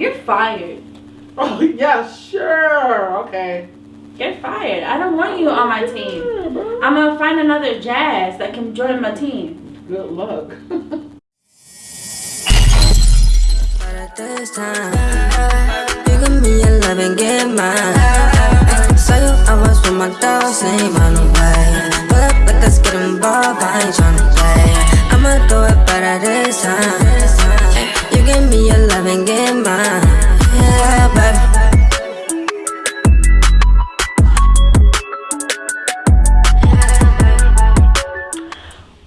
You're fired. Oh yeah, sure. Okay. You're fired. I don't want you on my team. I'm gonna find another jazz that can join my team. Good luck. this time. You give me your love and get mine. Saw you, I was with my dogs, ain't run away. Pull up, like let's get involved, I ain't tryna play. I'ma do it better this time. Give me your love and get mine. Yeah, baby.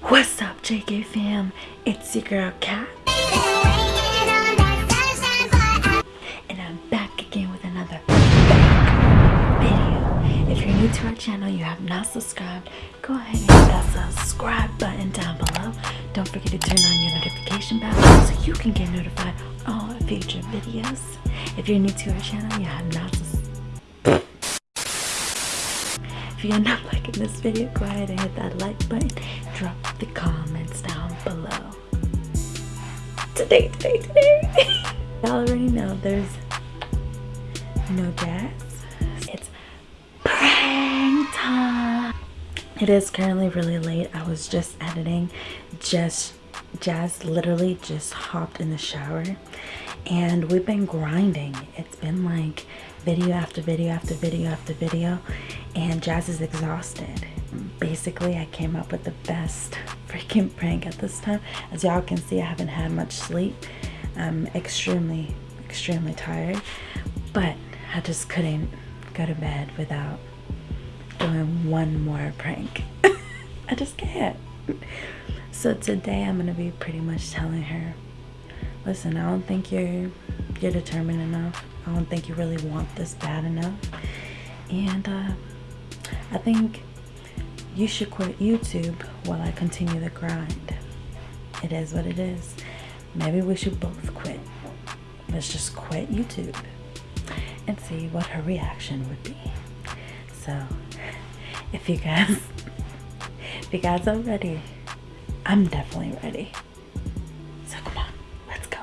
What's up, JK fam? It's your girl Kat, and I'm back again with another video. If you're new to our channel, you have not subscribed, go ahead and hit that subscribe button down below. Don't forget to turn on your notification bell you can get notified all future videos. If you're new to our channel, you have not. If you're not liking this video, go ahead and hit that like button. Drop the comments down below. Today, today, today. Y'all already know there's no jazz. It's prank time. It is currently really late. I was just editing. Just Jazz literally just hopped in the shower and we've been grinding. It's been like video after video after video after video and Jazz is exhausted. Basically, I came up with the best freaking prank at this time. As y'all can see, I haven't had much sleep. I'm extremely, extremely tired, but I just couldn't go to bed without doing one more prank. I just can't. So today I'm gonna be pretty much telling her, listen, I don't think you're you're determined enough. I don't think you really want this bad enough. And uh, I think you should quit YouTube while I continue the grind. It is what it is. Maybe we should both quit. Let's just quit YouTube and see what her reaction would be. So, if you guys, if you guys are ready, I'm definitely ready. So come on, let's go.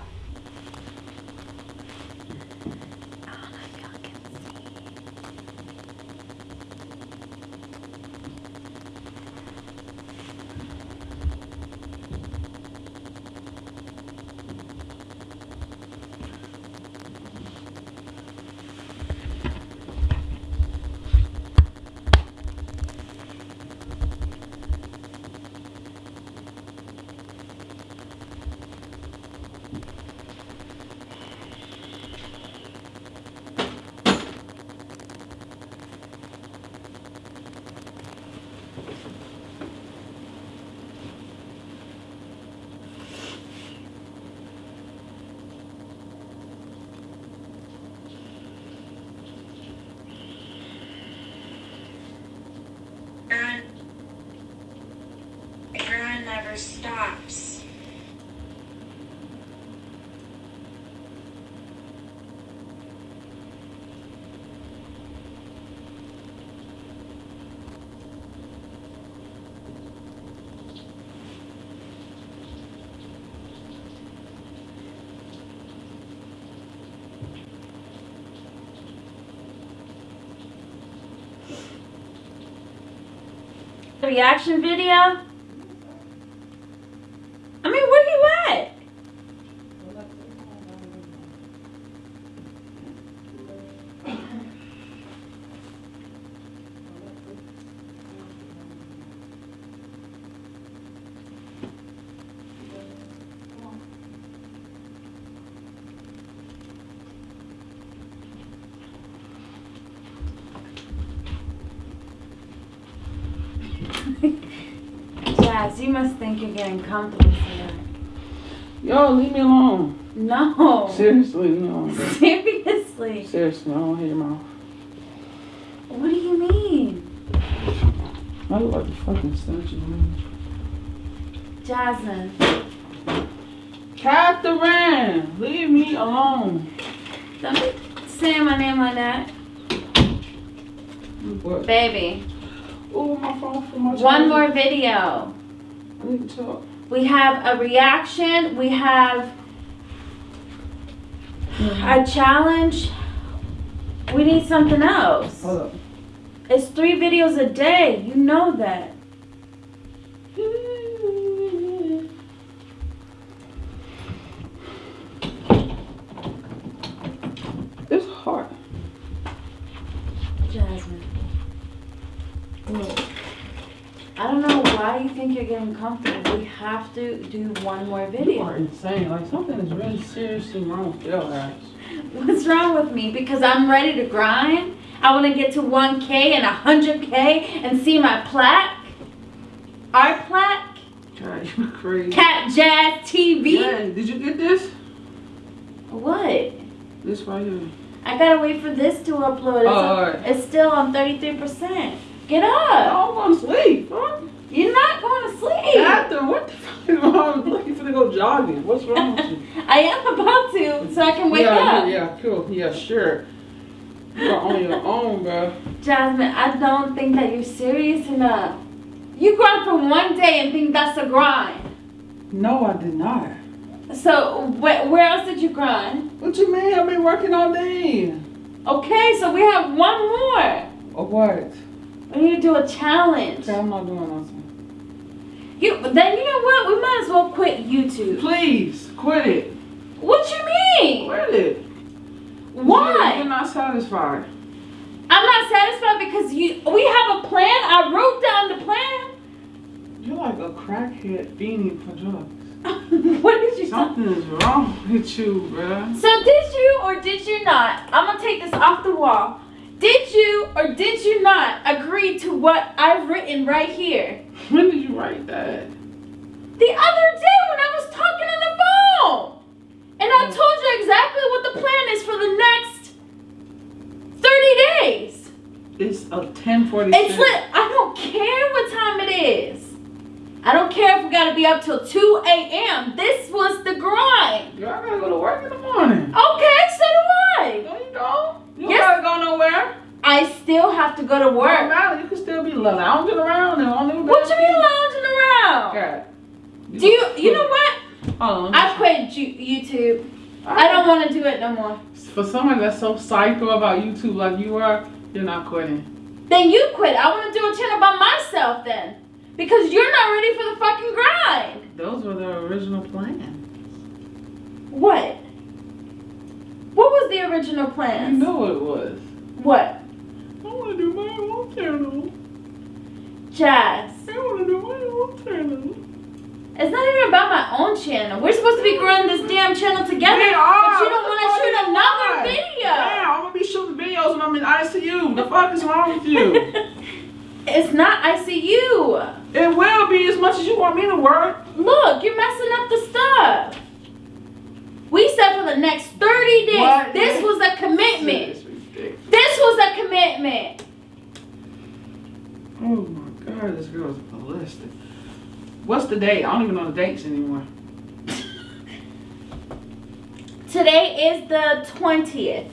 I don't know if y'all can see. Run. Never stops. reaction video? I mean, where you at? Jazz, you must think you're getting comfortable here. Yo, leave me alone. No. Seriously, leave me alone. bro. Seriously. Seriously, I don't hear your mouth. What do you mean? I look like a fucking statue, man. Jasmine, Catherine, leave me alone. don't be saying my name like that. What? Baby, Oh, my phone for my one more video. I need to talk. We have a reaction. We have A challenge. We need something else. Hold up. It's three videos a day. You know that. Don't why you think you're getting comfortable. We have to do one more video. You are insane. Like something is really seriously wrong with your ass. What's wrong with me? Because I'm ready to grind. I want to get to 1K and 100K and see my plaque. Our plaque. God, you crazy. Cat Jazz TV. Yeah, did you get this? What? This right here. I gotta wait for this to upload. It's, Oh, alright. it's still on 33%. Get up. I'm going to sleep. Huh? You're not going to sleep. After, what the fuck is wrong with you? Finna go jogging. What's wrong with you? I am about to, so I can wake yeah, up. Yeah, yeah, cool. Yeah, sure. You're on your own, bro. Jasmine, I don't think that you're serious enough. You grind for one day and think that's a grind. No, I did not. So wh- where else did you grind? What you mean? I've been working all day. Okay, so we have one more. Or what? We need to do a challenge. Okay, I'm not doing nothing. You then you know what? We might as well quit YouTube. Please, quit it. What you mean? Quit it. Why? you're not satisfied. I'm not satisfied because you we have a plan. I wrote down the plan. You're like a crackhead fiending for drugs. what did you say? Something is wrong with you, bruh. So did you or did you not? I'm gonna take this off the wall. Did you or did you not agree to what I've written right here? When did you write that? The other day when I was talking on the phone. And I oh. told you exactly what the plan is for the next 30 days. It's a 1046. It's lit. I don't care what time it is. I don't care if we gotta be up till 2 a.m. This was the grind. Girl, I gotta go to work in the morning. Okay, so do I. No, you don't. You Yes. gotta go nowhere. I still have to go to Don't work. matter. You can still be lounging around and on What you mean lounging around? God. Do you, you know what? Hold. I quit Ju- YouTube. I don't want to do it no more. For someone that's so psycho about YouTube like you are, you're not quitting. Then you quit. I want to do a channel by myself then. Because you're not ready for the fucking grind. Those were the original plans. What? What was the original plan? You know what it was. What? I want to do my own channel. Jazz. I want to do my own channel. It's not even about my own channel. We're supposed to be growing this damn channel together. We are. But you don't want to shoot another video. Yeah, I'm gonna be shooting videos when I'm in ICU. The fuck is wrong with you? it's not ICU. it will be as much as you want me to work. Look, you're messing up the stuff. We said for the next 30 days. What? This was a commitment. This was a commitment. Oh my god, this girl's ballistic. What's the date? I don't even know the dates anymore. Today is the 20th.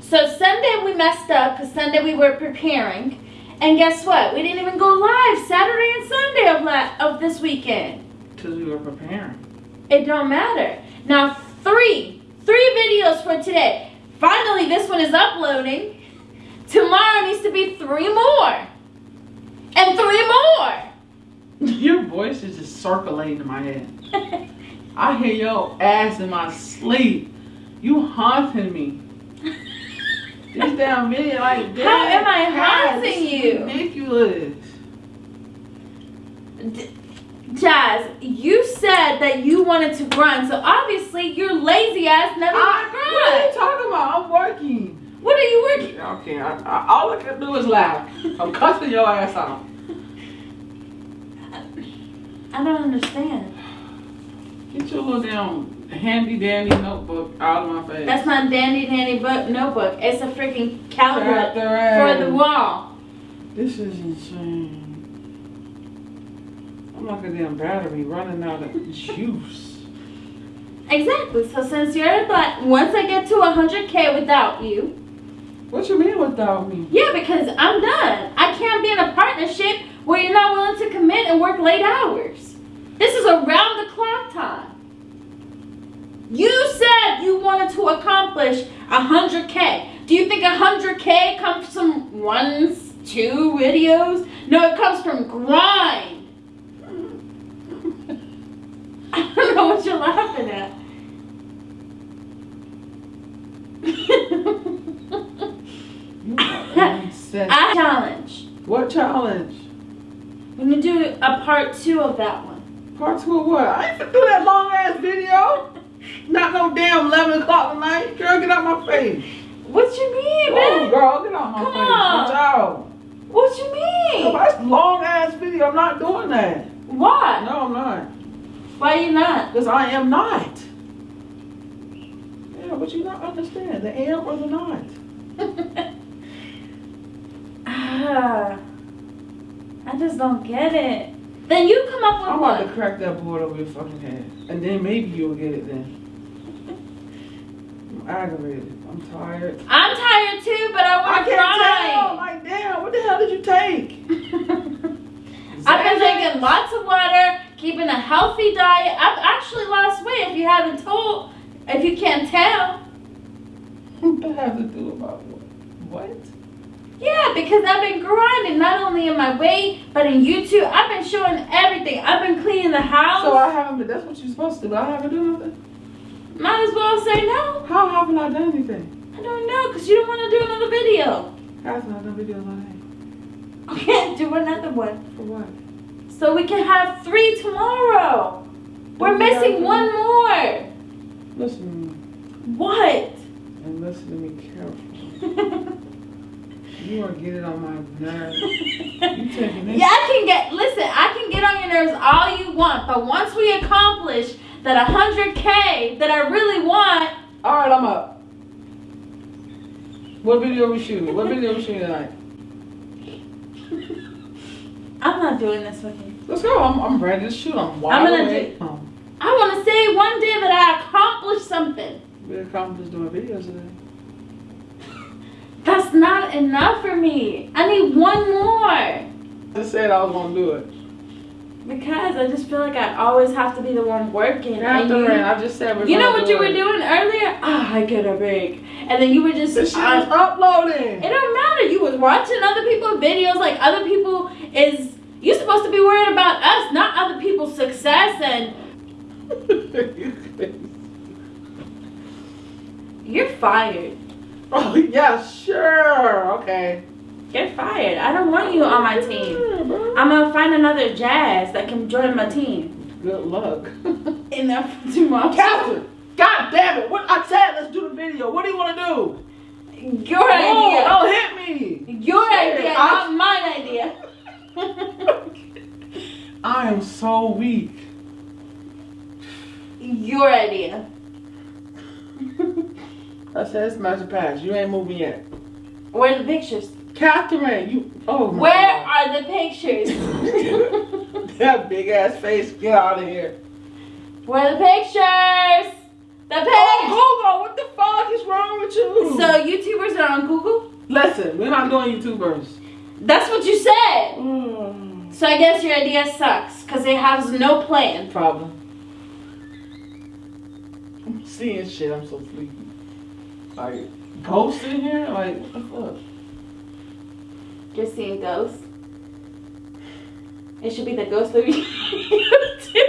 So Sunday we messed up because Sunday we were preparing. And guess what? We didn't even go live Saturday and Sunday of, la- of this weekend. Because we were preparing. It don't matter. Now three, three videos for today. Finally, this one is uploading. Tomorrow needs to be three more. And three more. Your voice is just circulating in my head. I hear your ass in my sleep. You haunting me. This damn video like this. How am I haunting you? Ridiculous. D- Jazz, you said that you wanted to grind, so obviously your lazy ass never I, to what are you talking about? I'm working. What are you working? Okay, I, I, all I can do is laugh. I'm cussing your ass out. I don't understand. Get your little damn handy dandy notebook out of my face. That's not dandy dandy book notebook. It's a freaking calendar for the wall. This is insane. Like a damn battery running out of juice. Exactly. So since you're like, once I get to 100k without you, What you mean without me? yeah, because I'm done. I can't be in a partnership where you're not willing to commit and work late hours. This is around the clock time. You said you wanted to accomplish 100K. Do you think 100K comes from one, two videos? No, it comes from grind. I don't know what you're laughing at. I challenge. What challenge? When you do a part two of that one. Part two of what? I ain't to do that long ass video. Not no damn 11 o'clock tonight. Girl, get out my face. What you mean, Oh, man? girl, get out my Come face. on. Watch out. What you mean? That's long ass video. I'm not doing that. Why? No, I'm not. Why you not? Because I am not. Yeah, but you don't understand. The am or the not. Ah, I just don't get it. Then you come up with I'm about to crack that board over your fucking head. And then maybe you'll get it then. I'm aggravated. I'm tired. I'm tired too, but I want to can't tell. Like, damn, what the hell did you take? I've been drinking lots of water, keeping a healthy diet. I've actually lost weight. If you haven't told, if you can't tell, What that have to do about what? What? yeah, because I've been grinding not only in my weight but in YouTube. I've been showing everything. I've been cleaning the house. So I haven't been, that's what you're supposed to do, but I haven't done nothing. Might as well say no. How haven't I done anything? I don't know, cause you don't want to do another video. Haven't I done videos on Okay, do another one. For what? So we can have three tomorrow. We're missing one more. Listen to me, What? and listen to me carefully. You are getting on my nerves. You taking this? Yeah, I can get. Listen, I can get on your nerves all you want, but once we accomplish that 100k that I really want, All right, I'm up. What video we shooting? What video we shooting tonight? I'm not doing this with you. Let's go. I'm, I'm ready to shoot. I'm wide I'm gonna awake. Um, I want to say one day that I accomplished something. we accomplished doing videos today. That's not enough for me. I need one more. I just said I was gonna do it. Because I just feel like I always have to be the one working. and After you- I just said we're You know what do you were doing earlier? Ah, I get a break. And then you were just This shit I- is uploading. It don't matter. You was watching other people's videos like other people is you supposed to be worried about us, not other people's success and you're fired. oh yeah, sure. Okay. You're fired. I don't want you on my oh, team. I'm gonna find another jazz that can join my team. Good luck. Enough tomorrow. Catherine, God damn it! What I said, let's do the video. What do you want to do? Your Oh, idea. don't hit me. Your Shit, idea, I- not mine idea. I am so weak. Your idea. I said it's magic pass. You ain't moving yet. Where are the pictures? Catherine, you. Oh my Where God. are the pictures? that big ass face. Get out of here. Where are the pictures? The pictures. Oh. Google, what the fuck is wrong with you? So YouTubers are on Google? listen, we're not doing YouTubers. That's what you said. Mm. So I guess your idea sucks because it has no plan. Problem. I'm seeing shit. I'm so sleepy. Like ghosts in here. Like what the fuck? You're seeing ghosts. It should be the ghost of you too.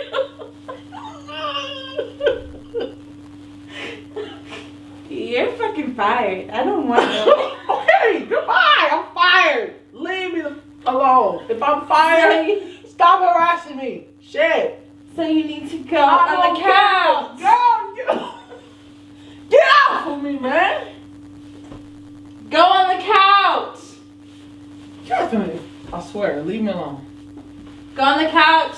You're fucking fired. I don't want you. okay, goodbye. I'm fired. Leave me the If I'm fired, stop harassing me. Shit. So you need to go I on the couch. Girl, get, get off of me, man. Go on the couch. Catherine, I swear, leave me alone. Go on the couch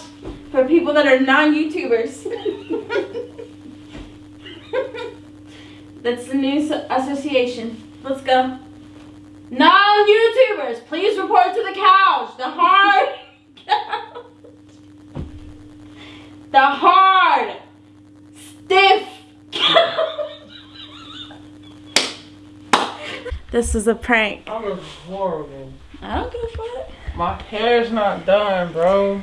for people that are non-YouTubers. That's the new association. Let's go. Non-YouTubers, please report to the couch. The hard couch. The hard, stiff couch. This is a prank. I look horrible. I don't give a fuck. My hair's not done, bro.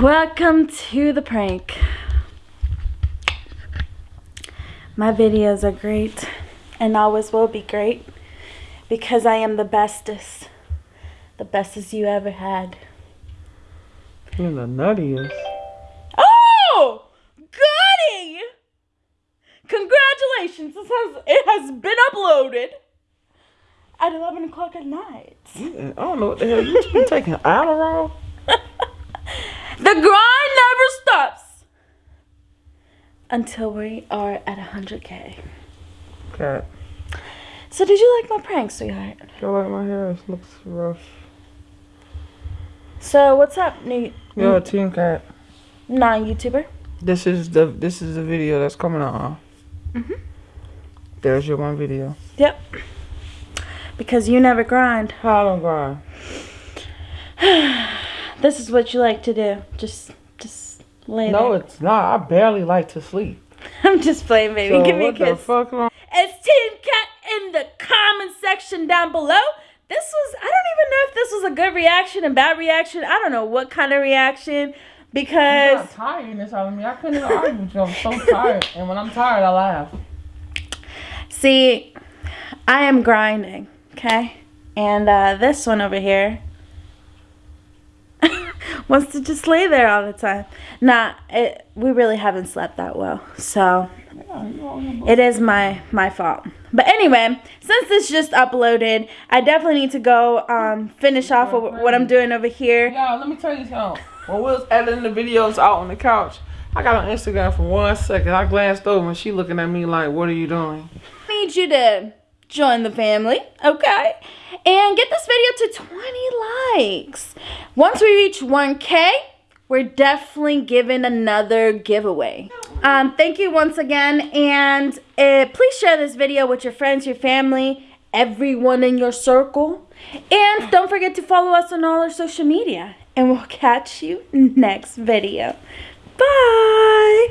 Welcome to the prank. My videos are great and always will be great because I am the bestest. The bestest you ever had. You're the nuttiest. Oh! Goody! Congratulations! This has it has been uploaded at eleven o'clock at night. I don't know what the hell you been taking Adderall. The grind never stops until we are at 100k. Cat, So, did you like my prank, sweetheart? I like my hair It looks rough. So, what's up, new Yo, Team Cat. non-YouTuber? This is the this is the video that's coming out. Mhm. There's your one video. Yep. Because you never grind. I don't grind. This is what you like to do. Just, just lay No, there. it's not. I barely like to sleep. I'm just playing, baby. So Give me a what the kiss. Comment section down below. This was, I don't even know if this was a good reaction, a bad reaction. I don't know what kind of reaction because got tiredness out of me. I couldn't even argue with you. I'm so tired. And when I'm tired, I laugh. See, I am grinding, okay? And uh, this one over here wants to just lay there all the time. Nah, it, we really haven't slept that well, so it is my my fault. But anyway, since this just uploaded, I definitely need to go um, finish off what, what I'm doing over here. Y'all, let me tell you something. When we was editing the videos out on the couch, I got on Instagram for one second. I glanced over and she looking at me like, what are you doing? I need you to join the family, okay? And get this video to 20 likes. Once we reach 1K, we're definitely giving another giveaway. Um, thank you once again. And uh, please share this video with your friends, your family, everyone in your circle. And don't forget to follow us on all our social media. And we'll catch you next video. Bye.